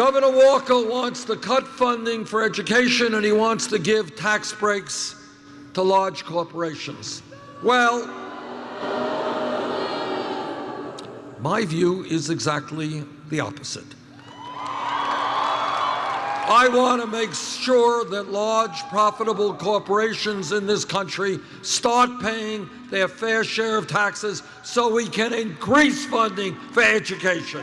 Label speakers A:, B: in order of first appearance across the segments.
A: Governor Walker wants to cut funding for education and he wants to give tax breaks to large corporations. Well, my view is exactly the opposite. I want to make sure that large, profitable corporations in this country start paying their fair share of taxes so we can increase funding for education.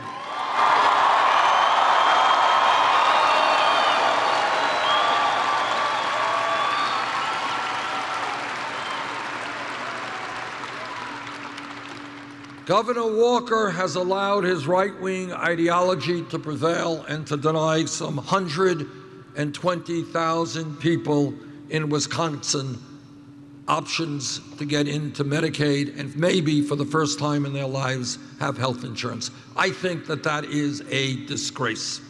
A: Governor Walker has allowed his right-wing ideology to prevail and to deny some 120,000 people in Wisconsin options to get into Medicaid and maybe for the first time in their lives have health insurance. I think that that is a disgrace.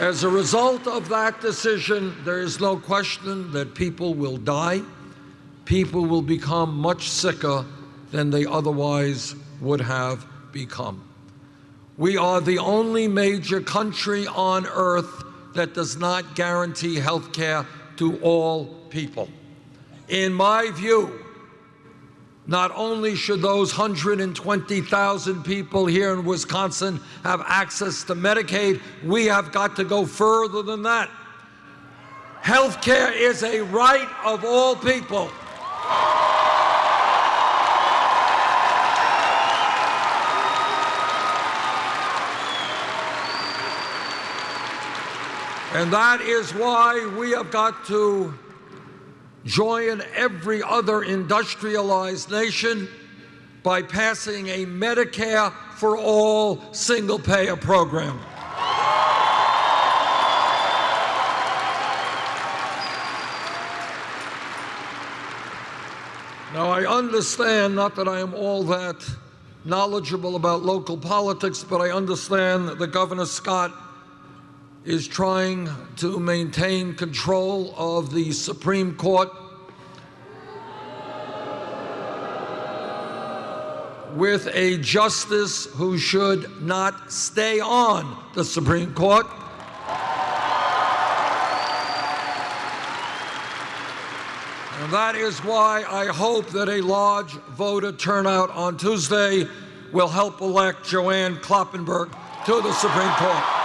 A: As a result of that decision, there is no question that people will die people will become much sicker than they otherwise would have become. We are the only major country on earth that does not guarantee health care to all people. In my view, not only should those 120,000 people here in Wisconsin have access to Medicaid, we have got to go further than that. Health care is a right of all people. And that is why we have got to join every other industrialized nation by passing a Medicare for all single payer program. Now, I understand, not that I am all that knowledgeable about local politics, but I understand that Governor Scott is trying to maintain control of the Supreme Court with a justice who should not stay on the Supreme Court. And that is why I hope that a large voter turnout on Tuesday will help elect JoAnne Kloppenburg to the Supreme Court.